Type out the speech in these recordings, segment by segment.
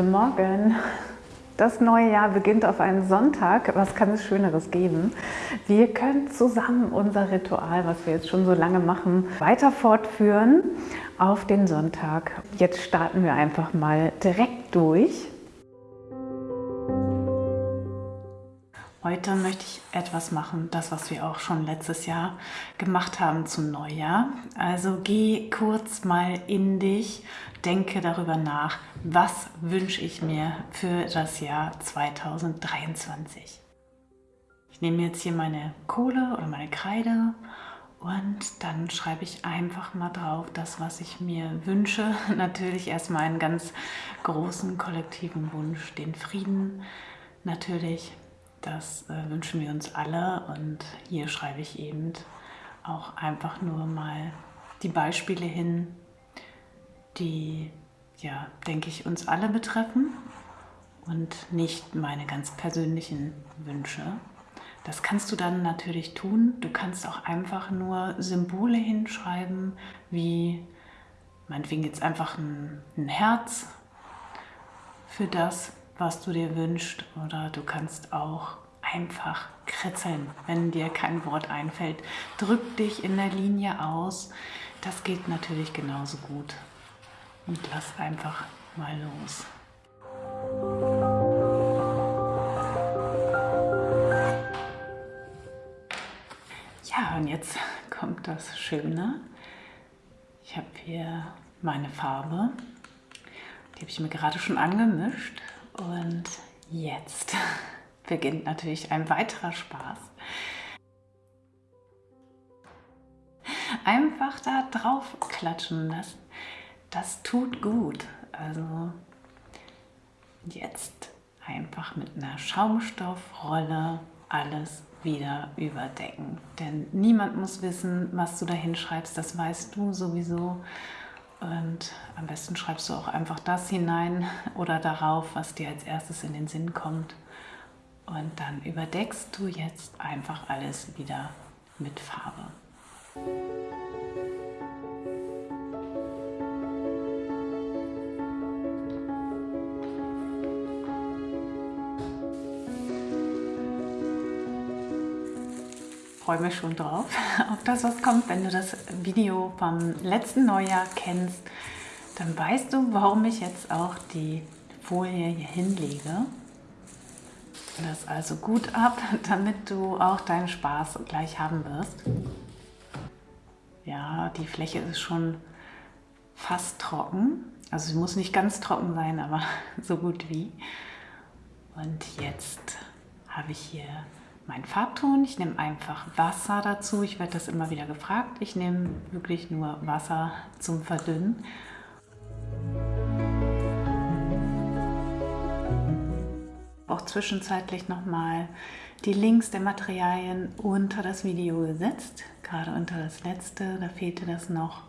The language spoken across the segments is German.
Guten Morgen! Das neue Jahr beginnt auf einen Sonntag. Was kann es Schöneres geben? Wir können zusammen unser Ritual, was wir jetzt schon so lange machen, weiter fortführen auf den Sonntag. Jetzt starten wir einfach mal direkt durch. Heute möchte ich etwas machen, das was wir auch schon letztes Jahr gemacht haben zum Neujahr. Also geh kurz mal in dich, denke darüber nach, was wünsche ich mir für das Jahr 2023. Ich nehme jetzt hier meine Kohle oder meine Kreide und dann schreibe ich einfach mal drauf das, was ich mir wünsche. Natürlich erstmal einen ganz großen kollektiven Wunsch, den Frieden natürlich das äh, wünschen wir uns alle und hier schreibe ich eben auch einfach nur mal die Beispiele hin, die, ja, denke ich, uns alle betreffen und nicht meine ganz persönlichen Wünsche. Das kannst du dann natürlich tun. Du kannst auch einfach nur Symbole hinschreiben, wie meinetwegen jetzt einfach ein, ein Herz für das, was du dir wünschst oder du kannst auch einfach kritzeln, wenn dir kein Wort einfällt. Drück dich in der Linie aus. Das geht natürlich genauso gut. Und lass einfach mal los. Ja, und jetzt kommt das Schöne. Ich habe hier meine Farbe. Die habe ich mir gerade schon angemischt. Und jetzt beginnt natürlich ein weiterer Spaß. Einfach da drauf klatschen, das, das tut gut. Also jetzt einfach mit einer Schaumstoffrolle alles wieder überdecken. Denn niemand muss wissen, was du da hinschreibst, das weißt du sowieso. Und am besten schreibst du auch einfach das hinein oder darauf, was dir als erstes in den Sinn kommt. Und dann überdeckst du jetzt einfach alles wieder mit Farbe. Freue mich schon drauf, auf das, was kommt. Wenn du das Video vom letzten Neujahr kennst, dann weißt du, warum ich jetzt auch die Folie hier hinlege. Das also gut ab, damit du auch deinen Spaß gleich haben wirst. Ja, die Fläche ist schon fast trocken. Also sie muss nicht ganz trocken sein, aber so gut wie. Und jetzt habe ich hier mein Farbton. Ich nehme einfach Wasser dazu. Ich werde das immer wieder gefragt. Ich nehme wirklich nur Wasser zum Verdünnen. Auch zwischenzeitlich nochmal die Links der Materialien unter das Video gesetzt. Gerade unter das letzte, da fehlte das noch.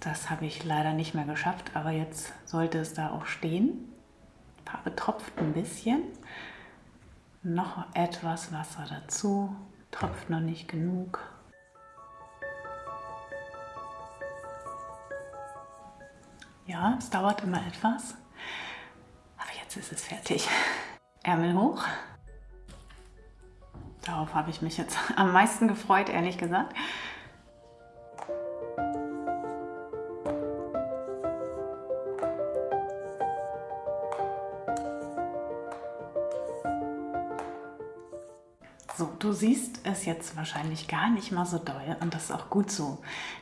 Das habe ich leider nicht mehr geschafft, aber jetzt sollte es da auch stehen. Farbe tropft ein bisschen. Noch etwas Wasser dazu, tropft noch nicht genug. Ja, es dauert immer etwas, aber jetzt ist es fertig. Ärmel hoch. Darauf habe ich mich jetzt am meisten gefreut, ehrlich gesagt. Siehst es jetzt wahrscheinlich gar nicht mal so doll und das ist auch gut so.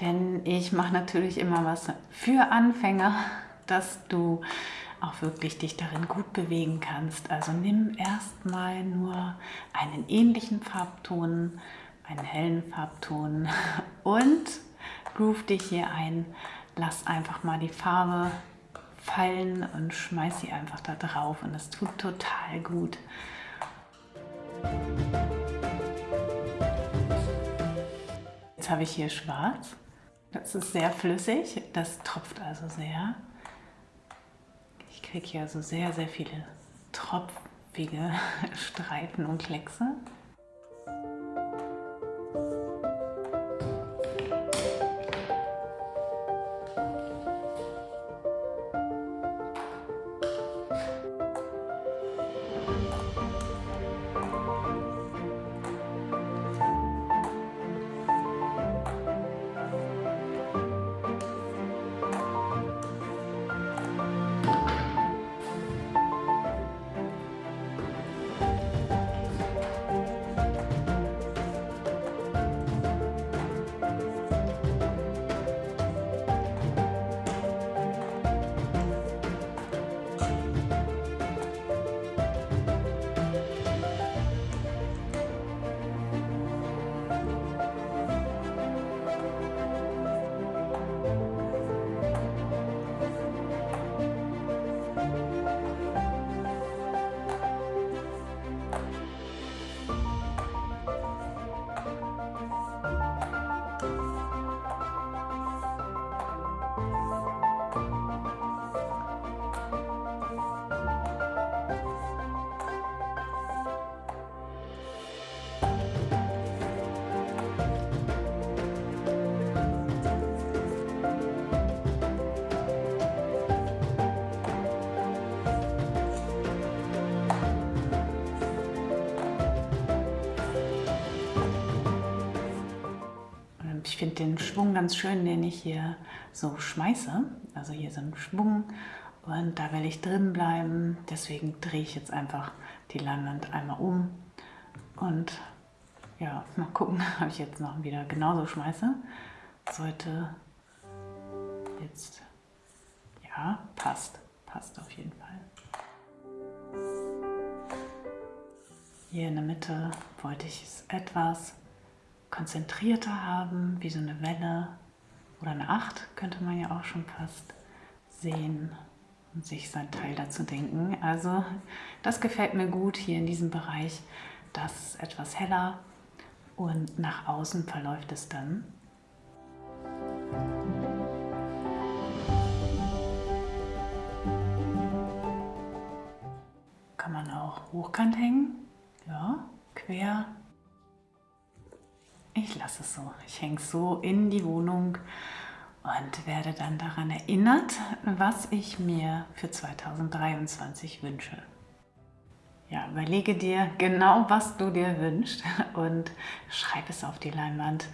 Denn ich mache natürlich immer was für Anfänger, dass du auch wirklich dich darin gut bewegen kannst. Also nimm erstmal nur einen ähnlichen Farbton, einen hellen Farbton und groove dich hier ein. Lass einfach mal die Farbe fallen und schmeiß sie einfach da drauf und das tut total gut. Habe ich hier schwarz. Das ist sehr flüssig, das tropft also sehr. Ich kriege hier also sehr, sehr viele tropfige Streifen und Kleckse. Finde den Schwung ganz schön, den ich hier so schmeiße. Also hier so ein Schwung und da will ich drin bleiben. Deswegen drehe ich jetzt einfach die Leinwand einmal um und ja, mal gucken, ob ich jetzt noch wieder genauso schmeiße. Sollte jetzt, ja, passt, passt auf jeden Fall. Hier in der Mitte wollte ich es etwas konzentrierter haben, wie so eine Welle oder eine Acht, könnte man ja auch schon fast sehen und sich sein Teil dazu denken. Also das gefällt mir gut hier in diesem Bereich. Das ist etwas heller und nach außen verläuft es dann. Kann man auch hochkant hängen, ja, quer. Ich lasse es so. Ich hänge es so in die Wohnung und werde dann daran erinnert, was ich mir für 2023 wünsche. Ja, überlege dir genau, was du dir wünschst und schreib es auf die Leinwand.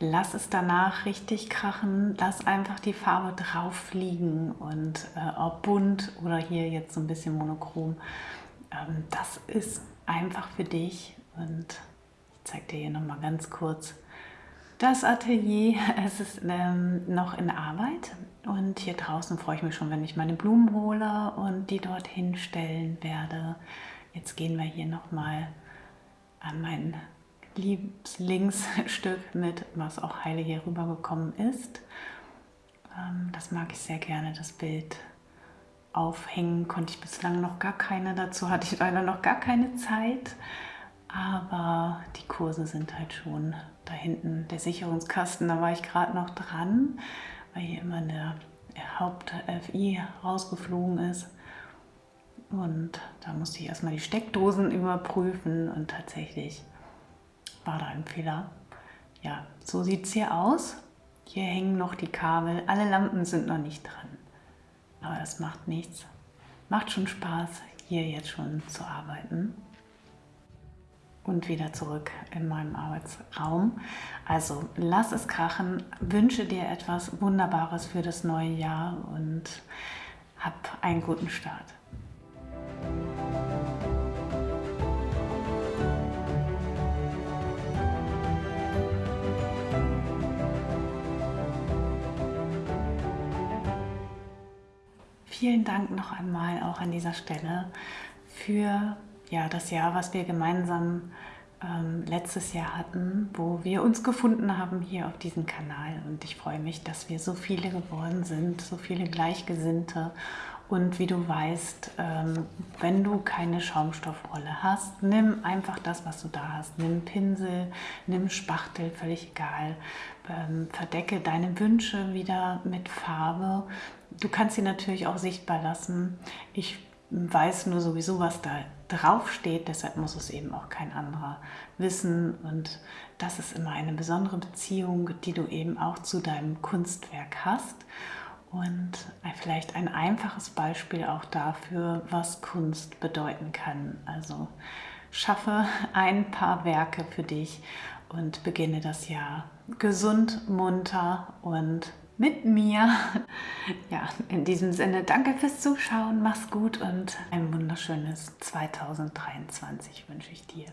Lass es danach richtig krachen, lass einfach die Farbe drauf liegen und äh, ob bunt oder hier jetzt so ein bisschen monochrom, ähm, das ist einfach für dich und zeige dir hier nochmal ganz kurz, das Atelier, es ist ähm, noch in Arbeit und hier draußen freue ich mich schon, wenn ich meine Blumen hole und die dorthin stellen werde. Jetzt gehen wir hier nochmal an mein Lieblingsstück mit, was auch heile hier rübergekommen ist. Ähm, das mag ich sehr gerne, das Bild aufhängen konnte ich bislang noch gar keine, dazu hatte ich leider noch gar keine Zeit. Aber die Kurse sind halt schon da hinten, der Sicherungskasten, da war ich gerade noch dran, weil hier immer der Haupt-FI rausgeflogen ist. Und da musste ich erstmal die Steckdosen überprüfen und tatsächlich war da ein Fehler. Ja, so sieht es hier aus. Hier hängen noch die Kabel, alle Lampen sind noch nicht dran. Aber das macht nichts. Macht schon Spaß, hier jetzt schon zu arbeiten und wieder zurück in meinem Arbeitsraum. Also lass es krachen, wünsche dir etwas Wunderbares für das neue Jahr und hab einen guten Start. Vielen Dank noch einmal auch an dieser Stelle für ja, das Jahr, was wir gemeinsam ähm, letztes Jahr hatten, wo wir uns gefunden haben hier auf diesem Kanal. Und ich freue mich, dass wir so viele geworden sind, so viele Gleichgesinnte. Und wie du weißt, ähm, wenn du keine Schaumstoffrolle hast, nimm einfach das, was du da hast. Nimm Pinsel, nimm Spachtel, völlig egal. Ähm, verdecke deine Wünsche wieder mit Farbe. Du kannst sie natürlich auch sichtbar lassen. Ich weiß nur sowieso, was da drauf steht, deshalb muss es eben auch kein anderer wissen. Und das ist immer eine besondere Beziehung, die du eben auch zu deinem Kunstwerk hast. Und vielleicht ein einfaches Beispiel auch dafür, was Kunst bedeuten kann. Also schaffe ein paar Werke für dich und beginne das Jahr gesund, munter und mit mir. Ja, in diesem Sinne, danke fürs Zuschauen, mach's gut und ein wunderschönes 2023 wünsche ich dir.